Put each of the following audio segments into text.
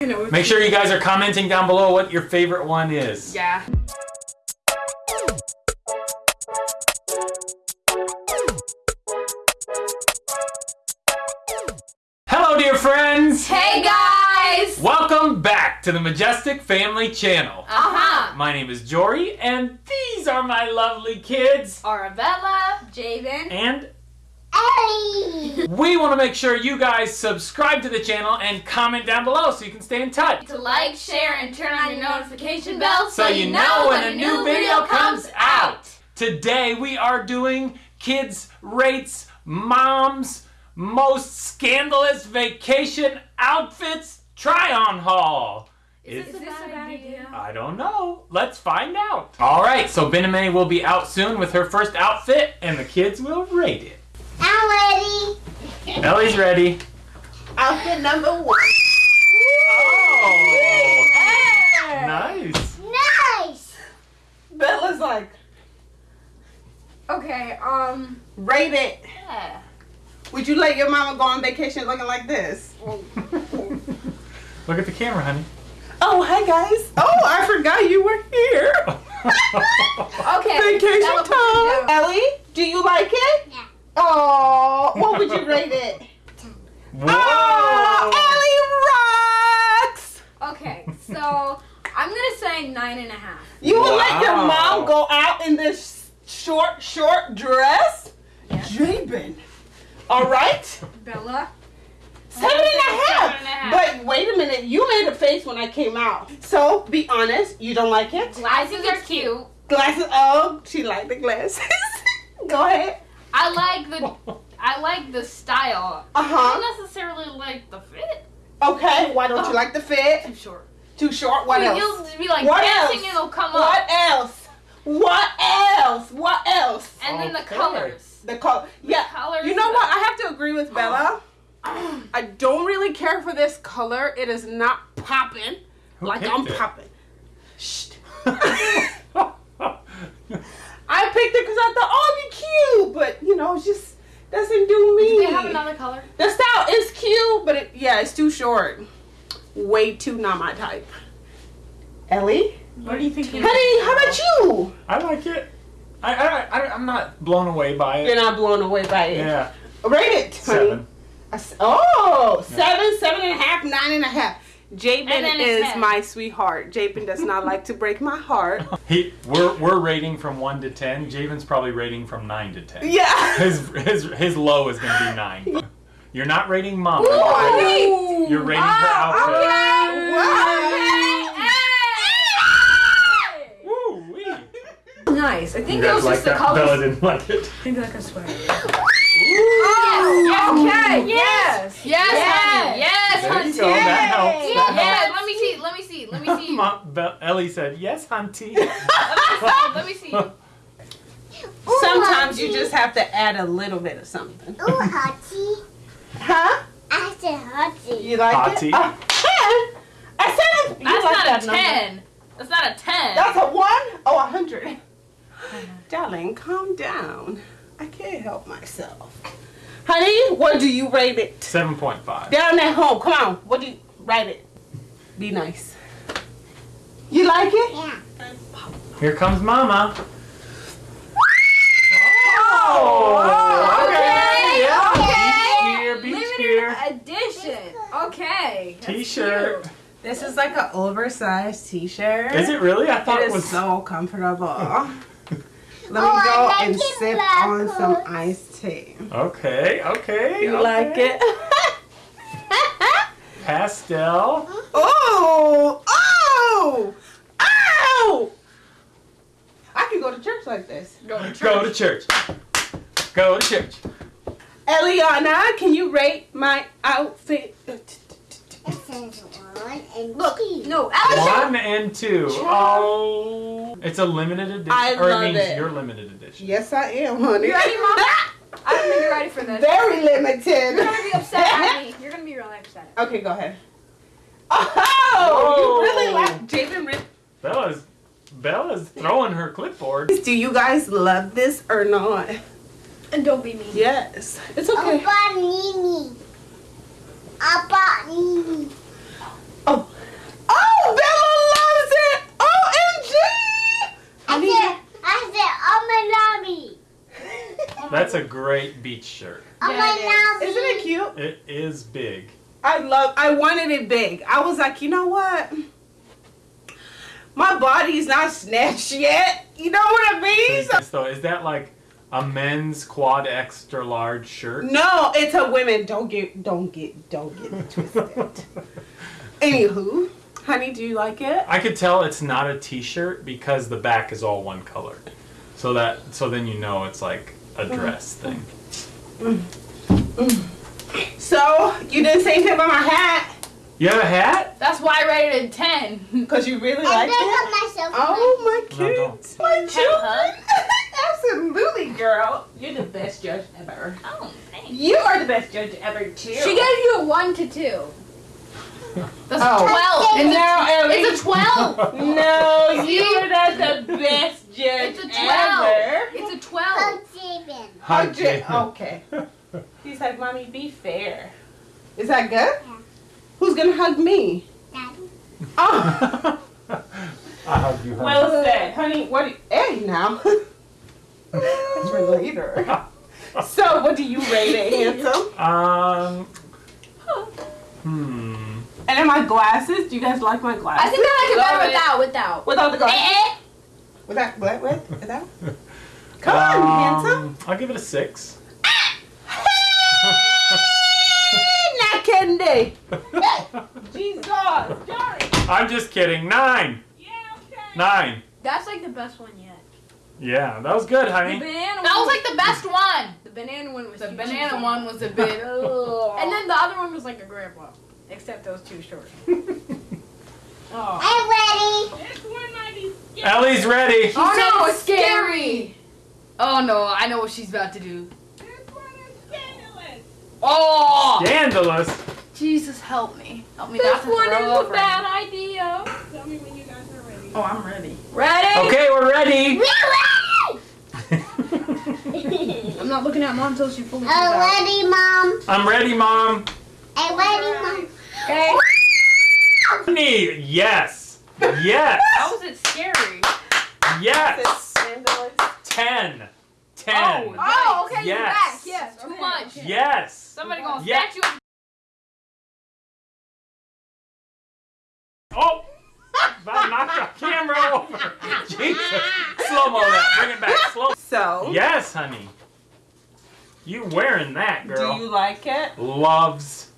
Make sure you guys are commenting down below what your favorite one is. Yeah. Hello, dear friends! Hey guys! Welcome back to the Majestic Family Channel. Uh-huh. My name is Jory, and these are my lovely kids. Arabella, Javen, And! We want to make sure you guys subscribe to the channel and comment down below so you can stay in touch. to like, share, and turn on your notification bell So you know when a new video comes out. Today we are doing Kids Rates Mom's Most Scandalous Vacation Outfits Try-On Haul. Is this a bad idea? I don't know. Let's find out. All right, so Bename will be out soon with her first outfit, and the kids will rate it. I'm ready. Ellie's ready. Outfit number one. Oh, Hey! nice. Nice. Bella's like, Okay, um, rate it. yeah. Would you let your mama go on vacation looking like this? Look at the camera, honey. Oh, hi guys. Oh, I forgot you were here. Okay. Vacation Bella, time. Ellie, do you like it? Yeah. Oh, what would you rate it? Whoa! Ah, oh, Ellie rocks. Okay, so I'm gonna say nine and a half. You would let your mom go out in this short, short dress? Yeah. Jabin. All right. Bella? Seven and a half. Seven and a half. But wait a minute, you made a face when I came out. So be honest, you don't like it? Glasses are cute. Glasses. Oh, she liked the glasses. Go ahead. I like the I like the style. Uh huh. I huh. don't necessarily like the fit. Okay. Why don't you like the fit? Too short. Too short. What You'll- else? You'll be like What dancing, else? it'll come What up. else? What else? What else? And then the colors. The color. Yeah. colors You know what? I have to agree with Bella. I don't really care for this color. It is not popping Who like I'm popping. Shh. I picked it because I thought, oh, it'd be cute, but you know, it just doesn't do me. Do they have another color? The style is cute, but it, yeah, it's too short. Way too not my type. Ellie, What do you think? honey, how about you? I like it. I, I, I, I'm not blown away by it. You're not blown away by it. Yeah, Rate it, honey. seven. A s- Oh, seven, seven and a half, nine and a half. Jabin And then it's is ten. my sweetheart. Jabin does not like to break my heart. He, we're, we're rating from one to ten. Javen's probably rating from nine to ten. Yeah. His, his, his low is gonna be nine. You're not rating mom. Ooh. You're rating her outfit. Okay. Woo wee. Nice. I think that was like just the that? colors. Bella didn't like it. I think like a sweater. Ooh. Yes. Okay. Yes. Yes. Yes. honey. Yes, There honey. you go. That helps. That Yes. helps. Let me see. Let me see. Let me see. Mom, Be- Ellie said, yes, hunty. Let me see. Sometimes you just have to add a little bit of something. Ooh, hottie. Huh? I said hottie. You like Hottie. it? A ten? A seven? You That's like not that a number. ten. That's not a ten. That's a one? Oh, a hundred. Darling, calm down. I can't help myself. Honey, what do you rate it? 7.5. Down at home, come on. What do you rate it? Be nice. You like it? Yeah. Here comes Mama. Oh, oh okay, Yeah. okay. Beach here, beach Limited here. edition. Okay. T-shirt. This is like an oversized t-shirt. Is it really? I thought It it is was. so comfortable. Let me Oh, go like and sip black on some coat. iced tea. Okay, okay. You okay. like it? Pastel. oh! Oh! Oh! I can go to church like this. Go to church. Go to church. Go to church. Eliana, can you rate my outfit? It says one and Look, two. no, Alice. One and two. Oh. It's a limited edition. I or love it means it. you're limited edition. Yes, I am, honey. You ready, Mom? I don't think you're ready for this. Very limited. You're gonna be upset at me. You're gonna be really upset. Okay, go ahead. Oh, Whoa. you really like Javen Rip. Bella's Bella's throwing her clipboard. Do you guys love this or not? And don't be mean. Yes. It's okay. Opa Nini. Opa Nini. Oh. Oh, Bella loves it! OMG! I, said, I said, Omanami. That's a great beach shirt. Yeah, Isn't it cute? It is big. I love, I wanted it big. I was like, you know what? My body's not snatched yet. You know what I mean? So- So is that like a men's quad extra large shirt? no, it's a women. Don't get. Don't get. Don't get twisted. Anywho, honey, do you like it? I could tell it's not a t-shirt because the back is all one color. So that so then you know it's like a mm. dress thing. Mm. Mm. So you didn't say anything about my hat You have a hat? That's why I rated it 10. because you really I like dug it. up myself. Oh my No, kids, my Have a children. Absolutely, girl. You're the best judge ever. Oh, thanks. You are the best judge ever too. She gave you a 1 to 2. That's Oh. 12. And now, Ellie. It's a 12. No, you're not the best judge It's a 12. ever. It's a 12. Hug Jabin. Hug J- Jay. Okay. He's like, mommy, be fair. Is that good? Yeah. Who's gonna hug me? Daddy. Oh, I hug you. hug. well said, honey. What? Do you, hey, now. That's for later. So, what do you rate it, handsome? Um. Hmm. And then my glasses. Do you guys like my glasses? I think I like it better without. Without. Without the glasses. Eh, eh. Without what? What? Without? Come on, handsome. Um, I'll give it a six. Not candy. Jesus, Johnny. I'm just kidding. Nine. Yeah, okay. Nine. That's like the best one yet. Yeah, that was good, The honey. banana That one was like the best one. The banana one was The too banana cheesy. one was a bit. And then the other one was like a grandpa. Except those two short. Oh. I'm ready. This one might be scary. Ellie's ready. oh no, it's it's scary. Oh no, I know what she's about to do. This one is scandalous. Oh, Scandalous. Jesus, help me, help me not This to one is up a right bad idea. Tell me when you guys are ready. Oh, I'm ready. Ready? Okay, we're ready. I'm not looking at mom until she fully comes I'm out. ready, Mom. I'm ready, Mom. I'm ready, Mom. Okay. Me. Yes. Yes. How is it scary? Yes. Scandalous. Ten. Oh, Ten. Oh, okay, you're Yes. back. Yes. Too okay, much. Yes. Somebody gonna Yeah. snatch you. Oh. About knocked the camera over. Jesus. Slow mo that. Bring it back. Slow. So, Yes, honey. You wearing that, girl. do you like it? Loves.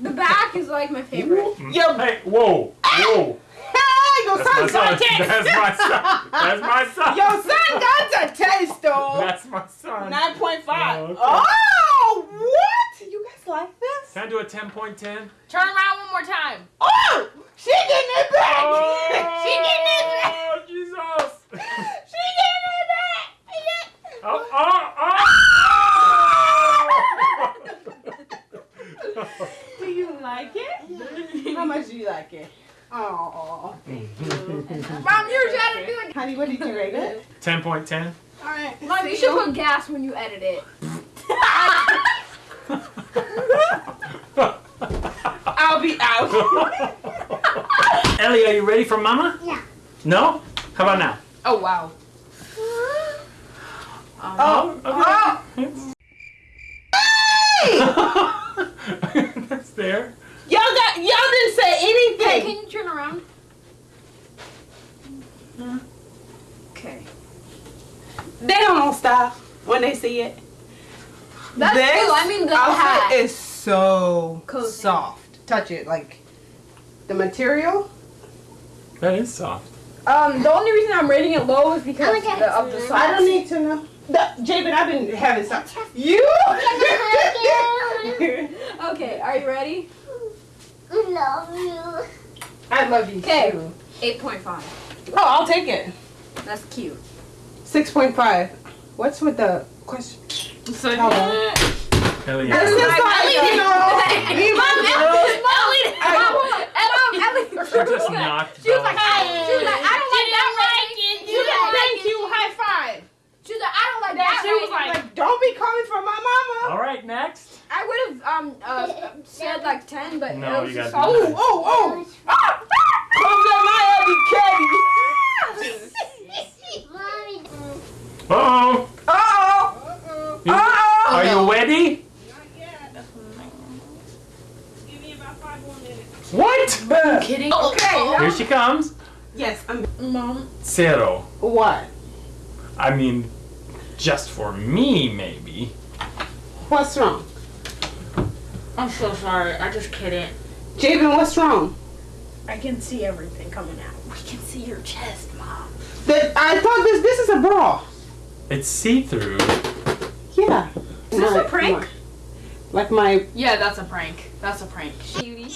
The back is like my favorite. Yo, Hey, whoa, whoa. your That's my son son. got a taste. That's my son. That's my son. Your son got a taste, though. That's my son. 9.5. Oh, okay. Oh, what? You guys like this? Can I do a 10.10? Turn around one more time. Oh, she getting it back. Oh, she getting it back. Oh, Jesus. She getting it back. Oh, oh, oh. Do you like it? How much do you like it? Oh, Mom, you're trying to do it. honey, what did you rate it? 10.10? All right. Mom, you should put gas when you edit it. I'll out. Ellie, are you ready for Mama? Yeah. No? How about now? Oh wow. oh, oh. Ah! That's there. Y'all got. Y'all didn't say anything. Hey, anything. can you turn around? Okay. They don't know style when they see it. That's this cool. I mean, the outfit hat. is so Cozy. soft. Touch it, like the material. That is soft. Um, the only reason I'm rating it low is because I'm the, of the get socks. I don't need to know. The, Jabin, I've been having some. You. Okay, are you ready? I love you. I love you Okay. too. 8.5. Oh, I'll take it. That's cute. Six point five. What's with the question? So Hold on. Ellie, This is Ellie like, you didn't- know, me and my she just knocked She was like, Bella. I, she was like, I don't like that rating. She was like, Thank you. High five. she was like, I don't like That that she was rating. like, don't be coming for my mama. All right, next. I would have um uh, said like 10, but No, it was you just gotta Oh, oh, oh. Ah, Comes at my Eddie Caddy. Mommy. Uh-oh. Uh-oh. What? Kidding? Okay. Here she comes. Yes, I'm. Mom. Zero. What? I mean, just for me, maybe. What's wrong? I'm so sorry. I just kidding. Jabin, what's wrong? I can see everything coming out. We can see your chest, mom. That I thought this this is a bra. It's see-through. Yeah. Is this a prank? Like my. Yeah, that's a prank. That's a prank. Cutie.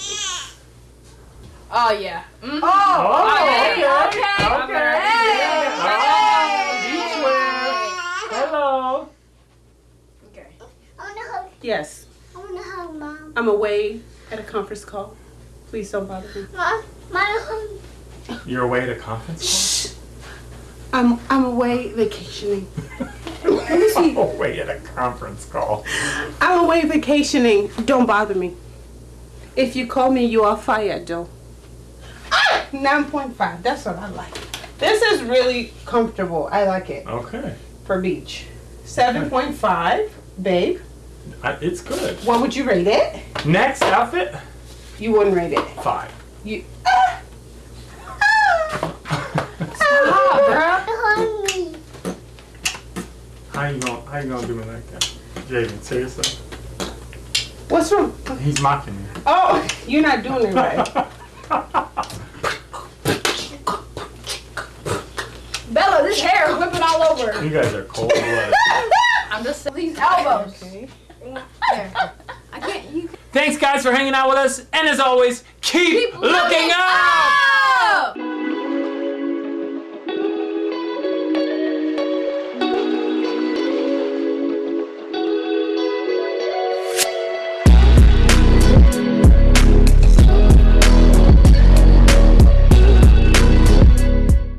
Oh yeah. Mhm. Oh, okay, okay. okay. Oh, beachwear. Hello. Okay. I wanna hug. Yes. I wanna hug mom. I'm away at a conference call. Please don't bother me. Mom, mom, hug. You're away at a conference I'm I'm away vacationing. Let me call? see. away at a conference call. I'm away vacationing. Don't bother me. If you call me, you are fired, Joe. Ah, 9.5. That's what I like. This is really comfortable. I like it Okay. for beach. 7.5, babe. I, it's good. What would you rate it? Next outfit, You wouldn't rate it. five. You. Ah! Me. How you gonna How you gonna do me like that, Jaden? Seriously, What's wrong? he's mocking you. Oh, you're not doing it right. Bella, this hair is whipping all over. you guys are cold blooded. I'm just These elbows. Okay. There. I can't. You. Thanks, guys, for hanging out with us, and as always, keep, looking